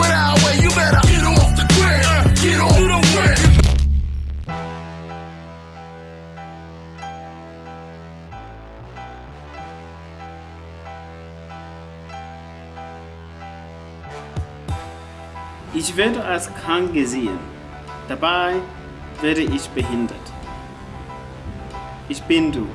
our way, you better get off the grid. Get off the grid. Ich werde als krank gesehen. Dabei werde ich behindert. Ich bin du.